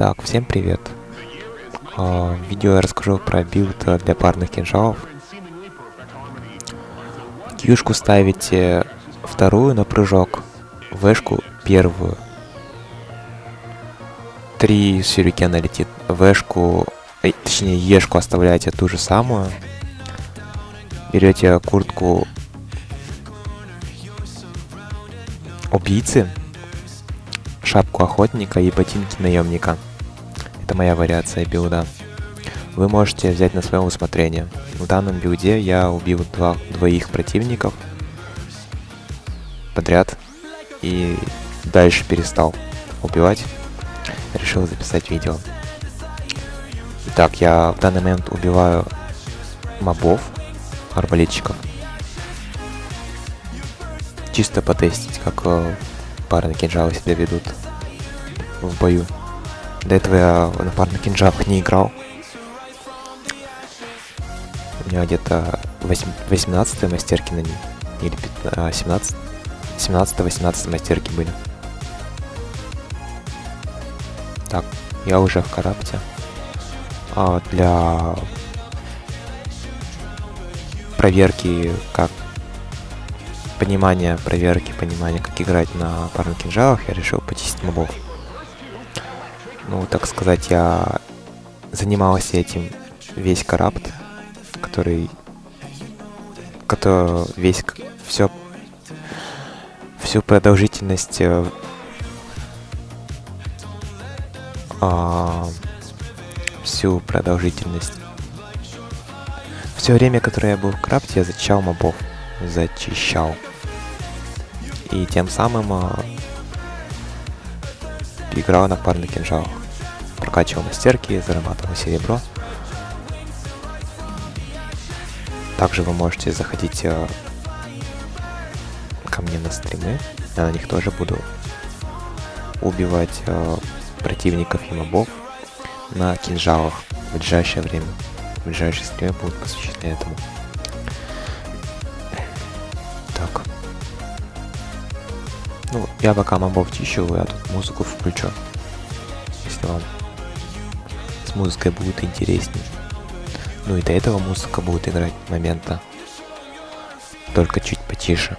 Так, всем привет. А, в видео я расскажу про build для парных кинжалов. Кьюшку ставите вторую на прыжок, вэшку первую. Три сюрикена летит. Вэшку, э, точнее ешку оставляете ту же самую. Берете куртку убийцы, шапку охотника и ботинки наемника. Это моя вариация билда. Вы можете взять на свое усмотрение. В данном билде я убил два, двоих противников подряд и дальше перестал убивать. Решил записать видео. Итак, я в данный момент убиваю мобов, арбалетчиков. Чисто потестить, как э, парные кинжалы себя ведут в бою. До этого я на парных кинжалах не играл. У меня где-то 18 мастерки на ней. Или 17 17-18 а, мастерки были. Так, я уже в карапте. А для проверки, как понимания проверки, понимания, как играть на парных кинжалах, я решил почистить мобов. Ну, так сказать, я занимался этим весь карапт, который, который весь все всю продолжительность э, а, всю продолжительность все время, которое я был в крапте, я зачищал мобов, зачищал. И тем самым а, играл на парных кинжалах прокачивал мастерки, зарабатывал серебро. Также вы можете заходить э, ко мне на стримы. Я на них тоже буду убивать э, противников и мобов на кинжалах в ближайшее время. В ближайшие стримы будут посвящены этому. Так. Ну, я пока мобов чищу, я тут музыку включу. Если вам с музыкой будет интересней. Ну и до этого музыка будет играть момента. Только чуть потише.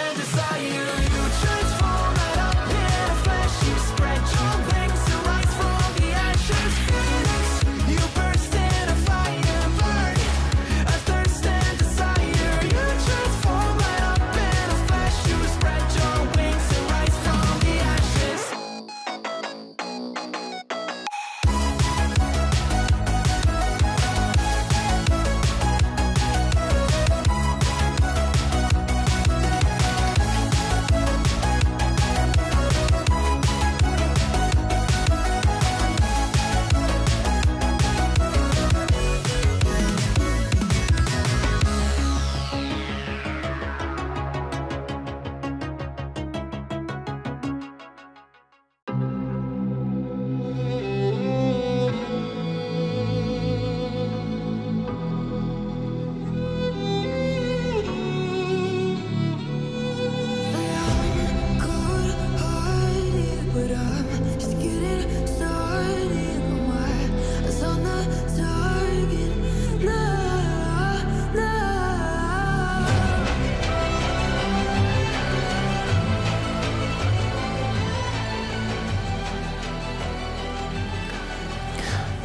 and desire. You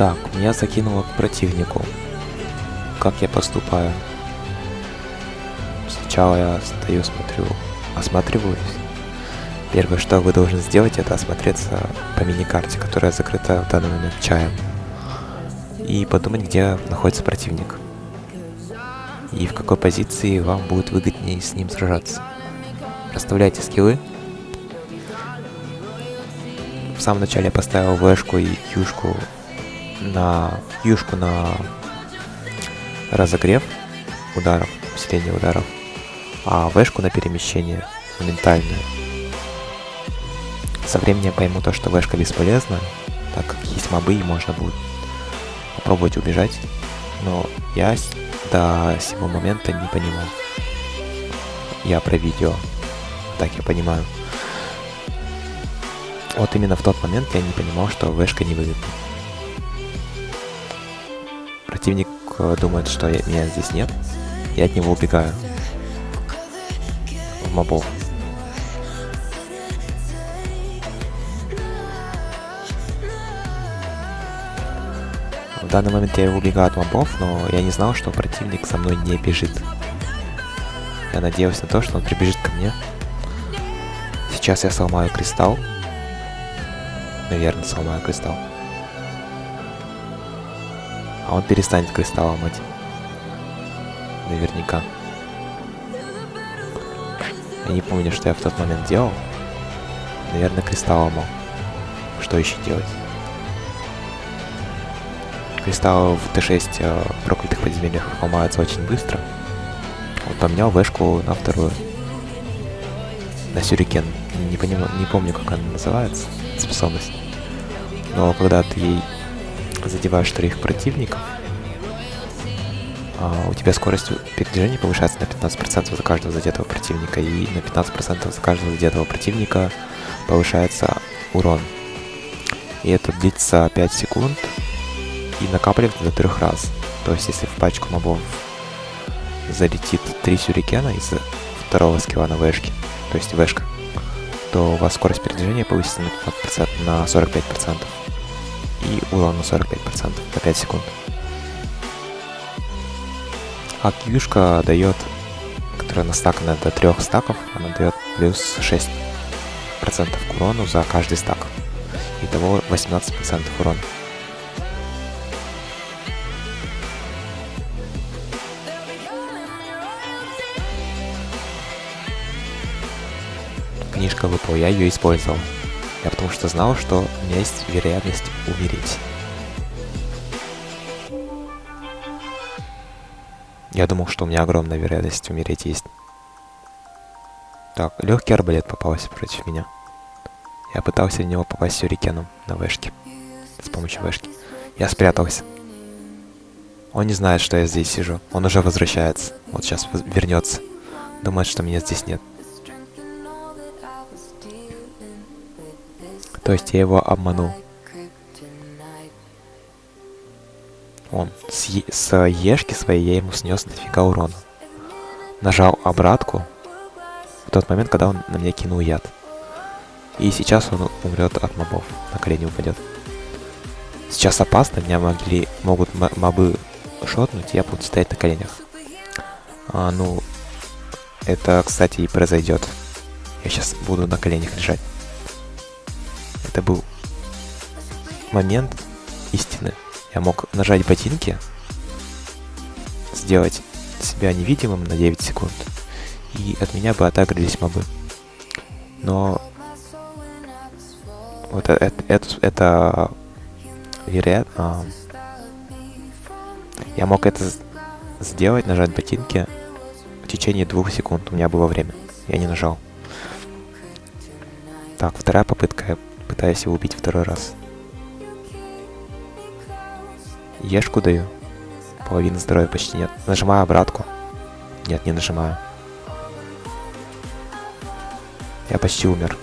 Так, меня закинуло к противнику. Как я поступаю? Сначала я стою, смотрю, осматриваюсь. Первое, что вы должны сделать, это осмотреться по мини-карте, которая закрыта в данный момент чаем. И подумать, где находится противник. И в какой позиции вам будет выгоднее с ним сражаться. Расставляйте скиллы. В самом начале я поставил вэшку и кьюшку на юшку на разогрев ударов, усиление ударов, а вешку на перемещение моментальное. Со временем я пойму то, что вешка бесполезна, так как есть мобы и можно будет попробовать убежать, но я до сего момента не понимал. Я про видео, так я понимаю. Вот именно в тот момент я не понимал, что вешка не выгодна. Противник э, думает, что я, меня здесь нет, я от него убегаю. В мобов. В данный момент я убегаю от мобов, но я не знал, что противник со мной не бежит. Я надеялся на то, что он прибежит ко мне. Сейчас я сломаю кристалл. Наверное, сломаю кристалл. А он перестанет кристалл ломать. Наверняка. Я не помню, что я в тот момент делал. Наверное, кристалл ломал. Что еще делать? Кристаллы в Т6 э, проклятых подземельях ломаются очень быстро. Вот поменял вешку на вторую. На сюрикен. Не, поним... не помню, как она называется, способность. Но когда ты ей задеваешь вторых противников, а, у тебя скорость передвижения повышается на 15% за каждого задетого противника, и на 15% за каждого задетого противника повышается урон. И это длится 5 секунд и накапливается до 3 раз. То есть, если в пачку мобов залетит 3 сюрикена из второго скилла на вешке, то есть вешка, то у вас скорость передвижения повысится на, 15%, на 45% и урон на 45% на 5 секунд. А кьюшка дает, которая настакана до 3 стаков, она дает плюс 6% к урону за каждый стак. Итого 18% урона. Книжка выпала, я ее использовал. Я потому что знал, что у меня есть вероятность умереть. Я думал, что у меня огромная вероятность умереть есть. Так, легкий арбалет попался против меня. Я пытался в него попасть сюрикеном на вешке. С помощью вешки. Я спрятался. Он не знает, что я здесь сижу. Он уже возвращается. Вот сейчас вернется. Думает, что меня здесь нет. То есть я его обманул. Он с, е с ешки своей я ему снес дофига урона. Нажал обратку в тот момент, когда он на меня кинул яд. И сейчас он умрет от мобов, на колени упадет. Сейчас опасно, меня могли, могут мобы шотнуть, я буду стоять на коленях. А, ну, это, кстати, и произойдет. Я сейчас буду на коленях лежать. Это был момент истины. Я мог нажать ботинки, сделать себя невидимым на 9 секунд, и от меня бы отагрились мобы. Но вот это, это, это, вероятно... Я мог это сделать, нажать ботинки в течение двух секунд. У меня было время. Я не нажал. Так, вторая попытка. Я пытаюсь его убить второй раз. Ешку даю. Половины здоровья почти нет. Нажимаю обратку. Нет, не нажимаю. Я почти умер.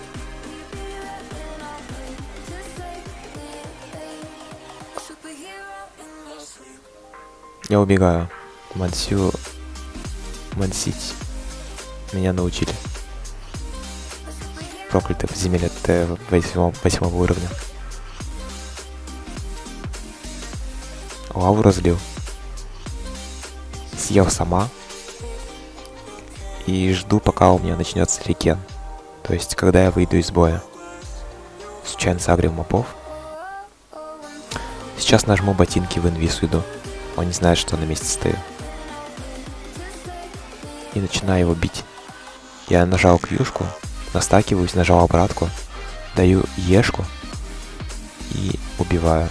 Я убегаю. Мансю... Мансить. Меня научили. Проклятый подземелье Т8, 8 уровня. лаву разлил. Съел сама. И жду, пока у меня начнется рекен. То есть, когда я выйду из боя. Случайно сагрил мопов. Сейчас нажму ботинки в инвиз уйду. Он не знает, что на месте стою. И начинаю его бить. Я нажал кьюшку, настакиваюсь, нажал обратку, даю ешку и убиваю.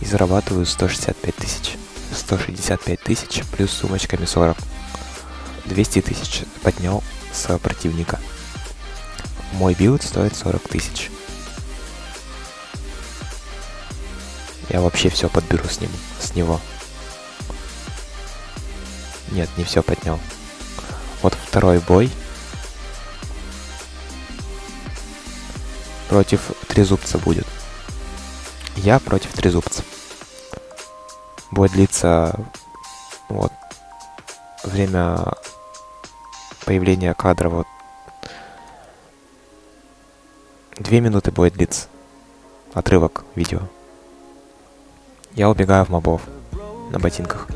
И зарабатываю 165 тысяч. 165 тысяч плюс сумочками 40. 200 тысяч поднял с противника. Мой build стоит 40 тысяч. Я вообще все подберу с ним, с него. Нет, не все поднял. Вот второй бой. Против трезубца будет. Я против трезубца. Бой длится... Вот. Время появления кадра вот. Две минуты будет длиться. Отрывок видео. Я убегаю в мобов на ботинках.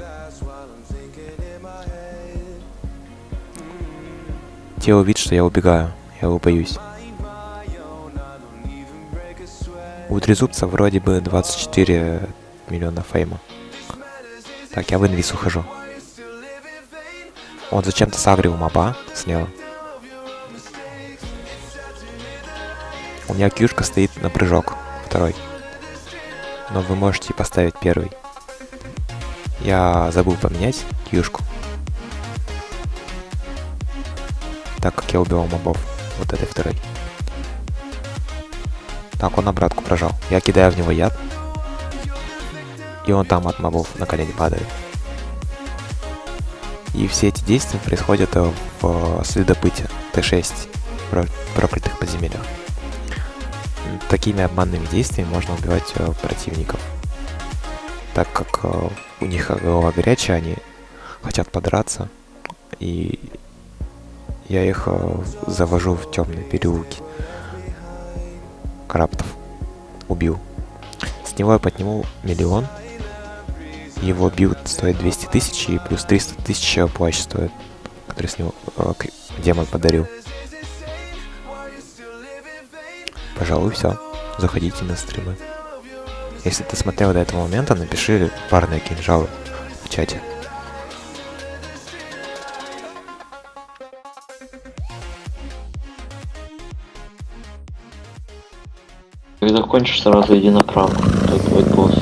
Те увидят, что я убегаю. Я его боюсь. У трезубца вроде бы 24 миллиона фейма. Так, я в инвиз ухожу. Он зачем-то сагрил моба слева. У меня кьюшка стоит на прыжок. Второй. Но вы можете поставить первый. Я забыл поменять кьюшку. Так как я убивал мобов. Вот этой второй. Так, он обратку прожал. Я кидаю в него яд. И он там от мобов на колени падает. И все эти действия происходят в следопыте Т6 в проклятых подземельях. Такими обманными действиями можно убивать э, противников. Так как э, у них голова горячая, они хотят подраться. И я их э, завожу в темные переулки. Краптов. Убил. С него я подниму миллион. Его build стоит 200 тысяч и плюс 300 тысяч плащ стоит, который с него э, демон подарил. Пожалуй, все. Заходите на стримы. Если ты смотрел до этого момента, напиши парные кинжалы в чате. Когда кончишь, сразу иди направо. Тут будет босс.